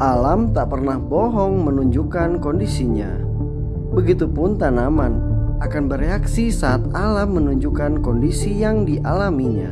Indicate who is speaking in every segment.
Speaker 1: Alam tak pernah bohong menunjukkan kondisinya. Begitupun tanaman akan bereaksi saat alam menunjukkan kondisi yang dialaminya.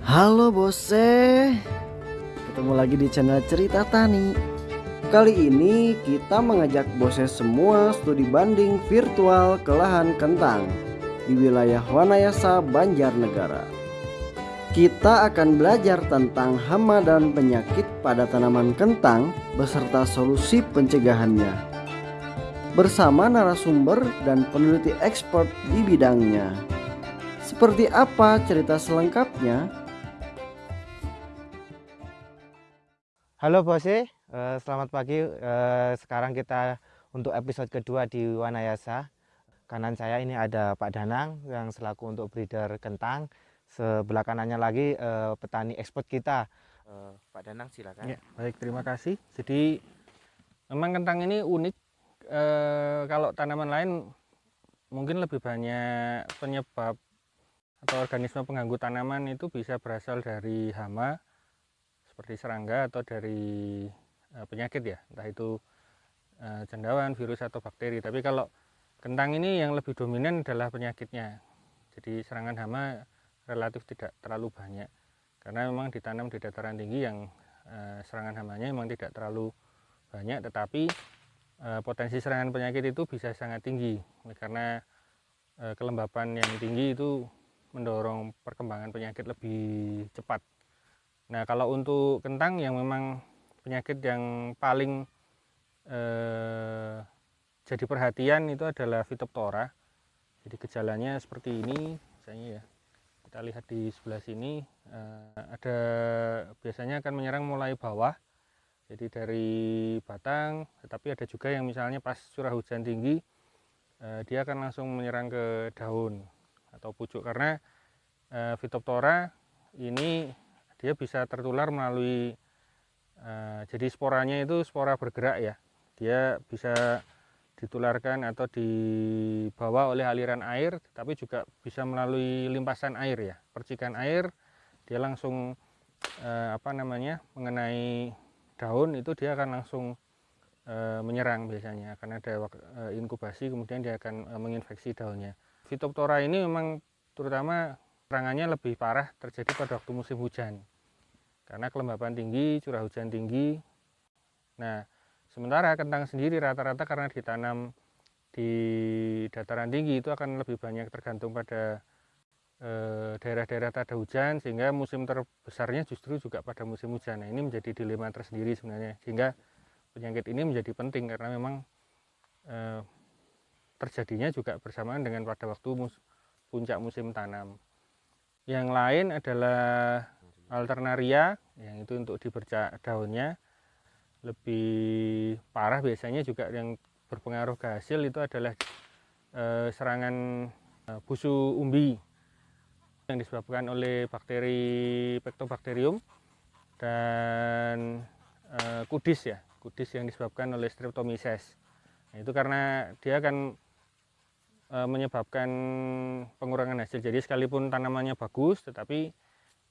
Speaker 1: Halo bose, ketemu lagi di channel Cerita Tani. Kali ini kita mengajak bose semua studi banding virtual ke lahan kentang di wilayah Wanayasa, Banjarnegara. Kita akan belajar tentang hama dan penyakit pada tanaman kentang beserta solusi pencegahannya. Bersama narasumber dan peneliti ekspert di bidangnya. Seperti apa cerita selengkapnya?
Speaker 2: Halo Bose, selamat pagi. Eh, sekarang kita untuk episode kedua di Wanayasa. Kanan saya ini ada Pak Danang yang selaku untuk breeder kentang. Sebelah kanannya lagi eh, petani ekspor kita. Pak Danang silakan.
Speaker 3: Ya, baik terima kasih. Jadi memang kentang ini unik. kalau tanaman lain mungkin lebih banyak penyebab atau organisme pengganggu tanaman itu bisa berasal dari hama seperti serangga atau dari penyakit ya entah itu uh, cendawan virus atau bakteri. Tapi kalau kentang ini yang lebih dominan adalah penyakitnya. Jadi serangan hama relatif tidak terlalu banyak. Karena memang ditanam di dataran tinggi yang uh, serangan hamanya memang tidak terlalu banyak. Tetapi potensi serangan penyakit itu bisa sangat tinggi. Karena kelembapan yang tinggi itu mendorong perkembangan penyakit lebih cepat. Nah kalau untuk kentang yang memang penyakit yang paling eh, jadi perhatian itu adalah Phytophthora. Jadi gejalanya seperti ini, misalnya ya. Kita lihat di sebelah sini eh, ada biasanya akan menyerang mulai bawah. Jadi dari batang, tetapi ada juga yang misalnya pas curah hujan tinggi eh, dia akan langsung menyerang ke daun atau pucuk karena eh, ini dia bisa tertular melalui uh, jadi sporanya itu spora bergerak ya. Dia bisa ditularkan atau dibawa oleh aliran air tapi juga bisa melalui limpasan air ya. Percikan air dia langsung uh, apa namanya mengenai daun itu dia akan langsung uh, menyerang biasanya. Akan ada inkubasi kemudian dia akan menginfeksi daunnya. Phytophthora ini memang terutama serangannya lebih parah terjadi pada waktu musim hujan karena kelembapan tinggi, curah hujan tinggi. Nah, sementara kentang sendiri rata-rata karena ditanam di dataran tinggi itu akan lebih banyak tergantung pada eh, daerah-daerah tak ada hujan sehingga musim terbesarnya justru juga pada musim hujan. Nah, ini menjadi dilema tersendiri sebenarnya sehingga penyakit ini menjadi penting karena memang eh, terjadinya juga bersamaan dengan pada waktu mus puncak musim tanam. Yang lain adalah alternaria yang itu untuk dibercak daunnya lebih parah biasanya juga yang berpengaruh ke hasil itu adalah e, serangan e, busu umbi yang disebabkan oleh bakteri Pectobacterium dan e, kudis ya kudis yang disebabkan oleh Streptomyces. Nah, itu karena dia akan e, menyebabkan pengurangan hasil. Jadi sekalipun tanamannya bagus tetapi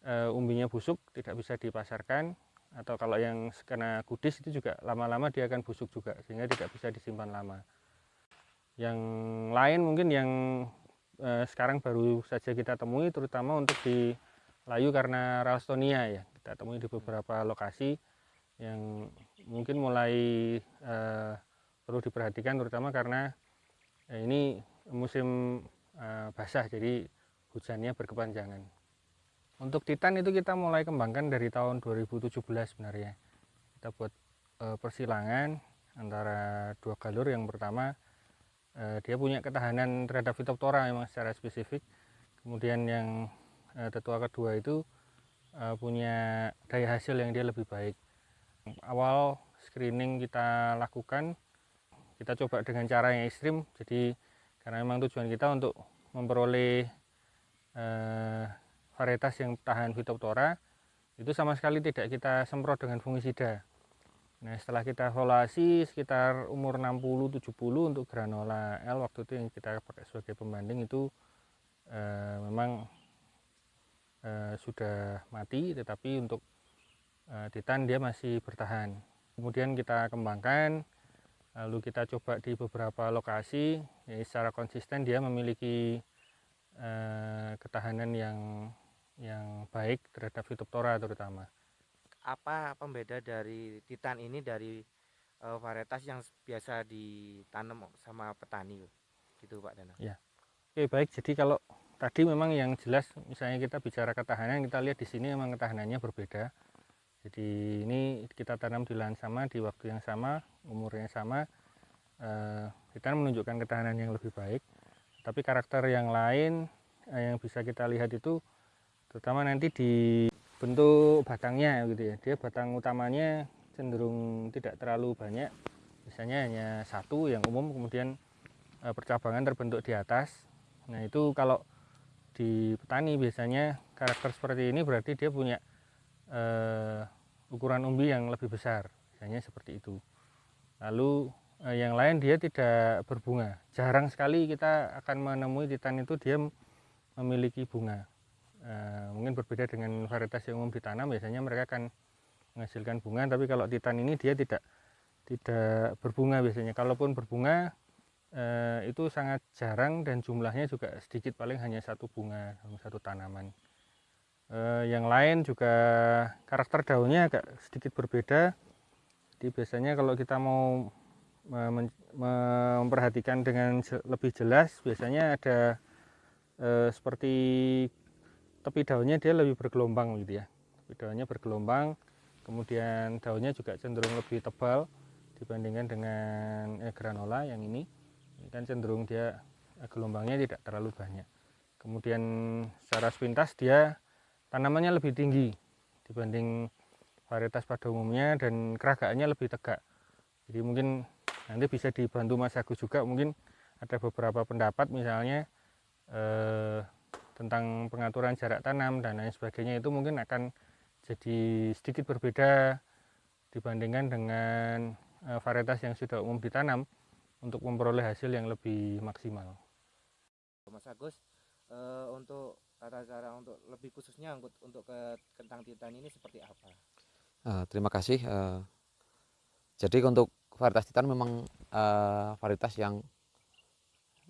Speaker 3: uh, umbinya busuk tidak bisa dipasarkan atau kalau yang kena kudis itu juga lama-lama dia akan busuk juga sehingga tidak bisa disimpan lama. Yang lain mungkin yang uh, sekarang baru saja kita temui terutama untuk di layu karena ralstonia ya. Kita temui di beberapa lokasi yang mungkin mulai uh, perlu diperhatikan terutama karena ini musim basah jadi hujannya berkepanjangan untuk Titan itu kita mulai kembangkan dari tahun 2017 sebenarnya. Kita buat e, persilangan antara dua galur. Yang pertama e, dia punya ketahanan terhadap Phytophthora memang secara spesifik. Kemudian yang e, tetua kedua itu e, punya daya hasil yang dia lebih baik. Awal screening kita lakukan kita coba dengan cara yang ekstrim. Jadi karena memang tujuan kita untuk memperoleh eh, varietas yang tahan Phytophthora itu sama sekali tidak kita semprot dengan fungisida Nah, setelah kita evaluasi sekitar umur 60-70 untuk granola L waktu itu yang kita pakai sebagai pembanding itu eh, memang eh, sudah mati, tetapi untuk eh, titan dia masih bertahan. Kemudian kita kembangkan, lalu kita coba di beberapa lokasi, ya secara konsisten dia memiliki eh, ketahanan yang yang baik terhadap Phytophthora terutama.
Speaker 2: Apa pembeda dari titan ini dari uh, varietas yang biasa ditanam sama petani? Gitu Pak Danang
Speaker 3: ya. Oke baik. Jadi kalau tadi memang yang jelas misalnya kita bicara ketahanan kita lihat di sini memang ketahanannya berbeda. Jadi ini kita tanam di lahan sama di waktu yang sama umurnya sama uh, kita menunjukkan ketahanan yang lebih baik. Tapi karakter yang lain uh, yang bisa kita lihat itu terutama nanti di bentuk batangnya gitu ya. Dia batang utamanya cenderung tidak terlalu banyak. Misalnya hanya satu yang umum kemudian e, percabangan terbentuk di atas. Nah itu kalau di petani biasanya karakter seperti ini berarti dia punya e, ukuran umbi yang lebih besar. Misalnya seperti itu. Lalu e, yang lain dia tidak berbunga. Jarang sekali kita akan menemui titan itu dia memiliki bunga Eh, mungkin berbeda dengan varietas yang umum ditanam biasanya mereka akan menghasilkan bunga tapi kalau titan ini dia tidak tidak berbunga biasanya. Kalaupun berbunga eh, itu sangat jarang dan jumlahnya juga sedikit paling hanya satu bunga satu tanaman. Eh, yang lain juga karakter daunnya agak sedikit berbeda. Jadi biasanya kalau kita mau memperhatikan dengan lebih jelas biasanya ada seperti tepi daunnya dia lebih bergelombang gitu ya. Tepi daunnya bergelombang kemudian daunnya juga cenderung lebih tebal dibandingkan dengan eh, granola yang ini. Ini kan cenderung dia eh, gelombangnya tidak terlalu banyak. Kemudian secara sepintas dia tanamannya lebih tinggi dibanding varietas pada umumnya dan keragaannya lebih tegak. Jadi mungkin nanti bisa dibantu Mas Agus juga. Mungkin ada beberapa pendapat misalnya eh, tentang pengaturan jarak tanam dan lain sebagainya itu mungkin akan jadi sedikit berbeda dibandingkan dengan uh, varietas yang sudah umum ditanam untuk memperoleh hasil yang lebih maksimal.
Speaker 2: Mas Agus, uh, untuk tata cara untuk lebih khususnya untuk, untuk ke kentang titan ini seperti apa?
Speaker 4: Uh, terima kasih. Uh, jadi untuk varietas titan memang uh, varietas yang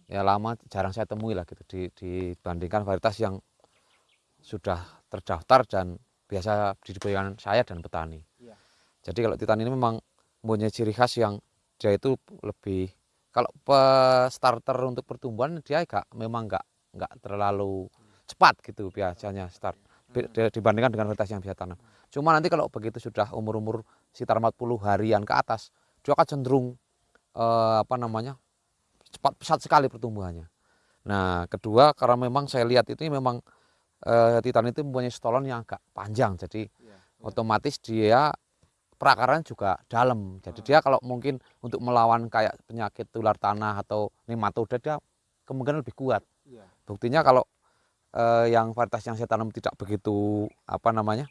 Speaker 4: ya lama jarang saya temui lah gitu dibandingkan varietas yang sudah terdaftar dan biasa diberikan saya dan petani. Ya. Jadi kalau titan ini memang mempunyai ciri khas yang dia itu lebih kalau starter untuk pertumbuhan dia agak memang enggak enggak terlalu cepat gitu biasanya start hmm. dibandingkan dengan varietas yang bisa tanam. Cuma nanti kalau begitu sudah umur-umur sekitar 40 harian ke atas, dia akan cenderung eh, apa namanya cepat pesat sekali pertumbuhannya. Nah, kedua karena memang saya lihat itu memang eh, titan itu mempunyai stolon yang agak panjang, jadi ya, ya. otomatis dia perakaran juga dalam. Jadi hmm. dia kalau mungkin untuk melawan kayak penyakit tular tanah atau nematoda dia kemungkinan lebih kuat. Ya. Buktinya kalau eh, yang varietas yang saya tanam tidak begitu apa namanya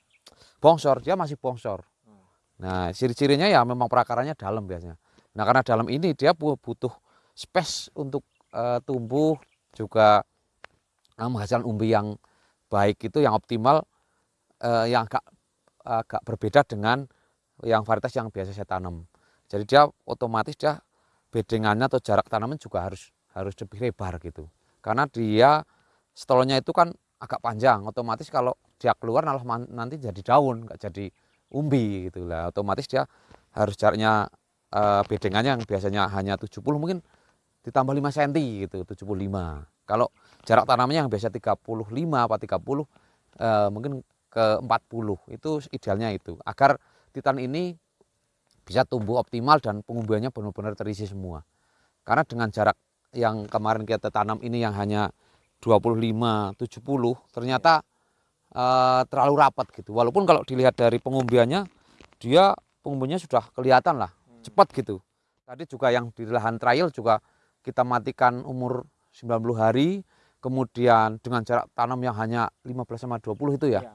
Speaker 4: bongsor, dia masih bongsor. Hmm. Nah, ciri-cirinya ya memang perakarannya dalam biasanya. Nah, karena dalam ini dia butuh space untuk uh, tumbuh juga uh, menghasilkan umbi yang baik itu yang optimal uh, yang agak agak berbeda dengan yang varietas yang biasa saya tanam. Jadi dia otomatis dia bedengannya atau jarak tanaman juga harus harus lebih lebar gitu. Karena dia stolnya itu kan agak panjang, otomatis kalau dia keluar malah nanti jadi daun, nggak jadi umbi gitu lah. Otomatis dia harus jaraknya uh, bedengannya yang biasanya hanya 70 mungkin ditambah 5 cm gitu 75 kalau jarak tanamnya yang biasa 35 apa 30 eh, mungkin ke 40 itu idealnya itu. Agar titan ini bisa tumbuh optimal dan pengumbiannya benar-benar terisi semua. Karena dengan jarak yang kemarin kita tanam ini yang hanya 25 70 ternyata eh, terlalu rapat gitu. Walaupun kalau dilihat dari pengumbiannya dia pengumbiannya sudah kelihatan lah hmm. cepat gitu. Tadi juga yang di lahan trial juga kita matikan umur 90 hari, kemudian dengan jarak tanam yang hanya 15 sama 20 itu ya. ya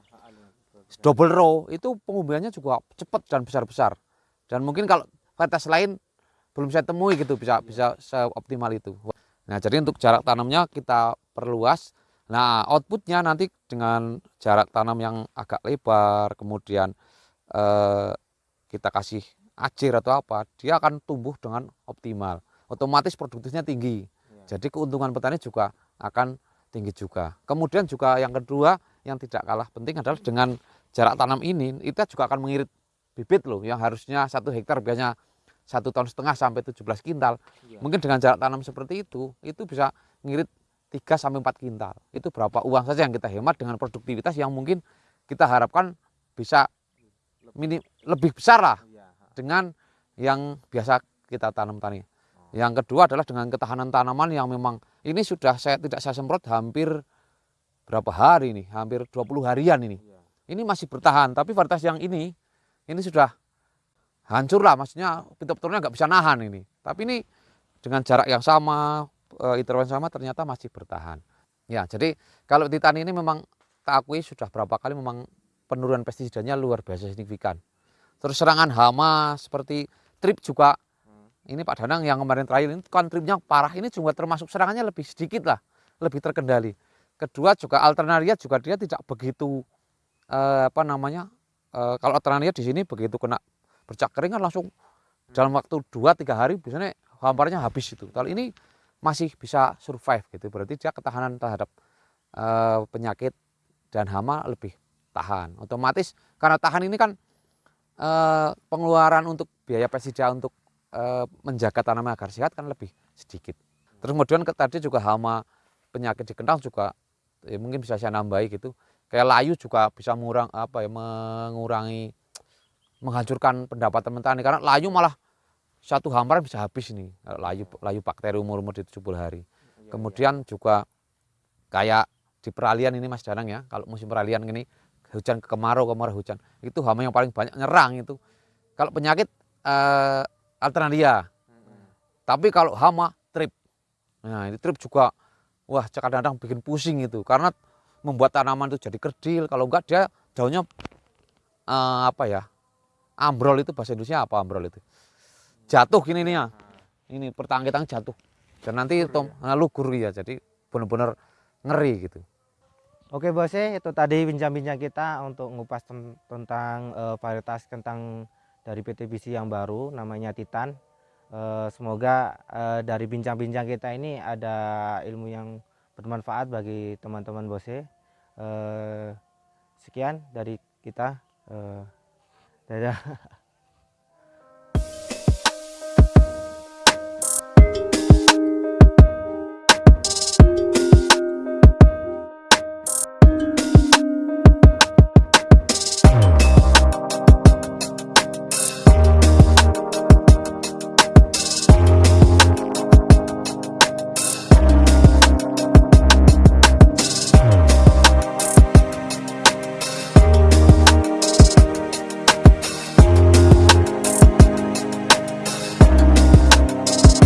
Speaker 4: double row itu pengumbiannya juga cepat dan besar-besar. dan mungkin kalau varietas lain belum saya temui gitu bisa bisa seoptimal itu. Nah jadi untuk jarak tanamnya kita perluas. Nah outputnya nanti dengan jarak tanam yang agak lebar kemudian eh, kita kasih acir atau apa dia akan tumbuh dengan optimal otomatis produktifnya tinggi. Jadi keuntungan petani juga akan tinggi juga. Kemudian juga yang kedua yang tidak kalah penting adalah dengan jarak tanam ini kita juga akan mengirit bibit loh yang harusnya satu hektar biasanya satu ton setengah sampai 17 kintal. Mungkin dengan jarak tanam seperti itu itu bisa ngirit 3 sampai 4 kintal. Itu berapa uang saja yang kita hemat dengan produktivitas yang mungkin kita harapkan bisa minim, lebih besar lah dengan yang biasa kita tanam tani yang kedua adalah dengan ketahanan tanaman yang memang ini sudah saya tidak saya semprot hampir berapa hari ini, hampir 20 harian ini. Ini masih bertahan, tapi varietas yang ini ini sudah hancur lah, maksudnya pintu-pintunya nggak bisa nahan ini. Tapi ini dengan jarak yang sama, e, intervensi sama ternyata masih bertahan. Ya, jadi kalau titan ini memang tak akui sudah berapa kali memang penurunan pestisidanya luar biasa signifikan. Terus serangan hama seperti trip juga ini Pak Danang yang kemarin terakhir ini tripnya parah. Ini juga termasuk serangannya lebih sedikit lah lebih terkendali. Kedua juga alternaria juga dia tidak begitu eh, apa namanya eh, kalau alternaria di sini begitu kena bercak kering kan langsung dalam waktu 2-3 hari biasanya hamparnya habis itu kalau ini masih bisa survive gitu berarti dia ketahanan terhadap eh, penyakit dan hama lebih tahan. Otomatis karena tahan ini kan eh, pengeluaran untuk biaya pestisida untuk menjaga tanaman agar sehat kan lebih sedikit. Terus kemudian tadi juga hama penyakit di kentang juga ya mungkin bisa saya nambahi gitu. Kayak layu juga bisa mengurang apa ya mengurangi menghancurkan pendapatan petani karena layu malah satu hamparan bisa habis ini layu layu bakteri umur umur di 70 hari. Kemudian juga kayak di peralihan ini Mas Danang ya, kalau musim peralihan ini hujan ke kemarau kemarau hujan itu hama yang paling banyak nyerang itu. Kalau penyakit eh, alternaria. Tapi kalau hama trip. Nah, ini trip juga wah kadang-kadang bikin pusing itu karena membuat tanaman itu jadi kerdil. Kalau enggak dia daunnya uh, apa ya? Ambrol itu bahasa Indonesia apa ambrol itu? Jatuh gini nih ya. Ini pertangkitan jatuh. Dan nanti itu ya? lugur ya. Jadi benar-benar ngeri gitu.
Speaker 2: Oke bosnya itu tadi bincang-bincang kita untuk ngupas tentang uh, varietas kentang dari PT BC yang baru namanya Titan. Eh, semoga eh, dari bincang-bincang kita ini ada ilmu yang bermanfaat bagi teman-teman Bose. Eh, sekian dari kita. Dadah.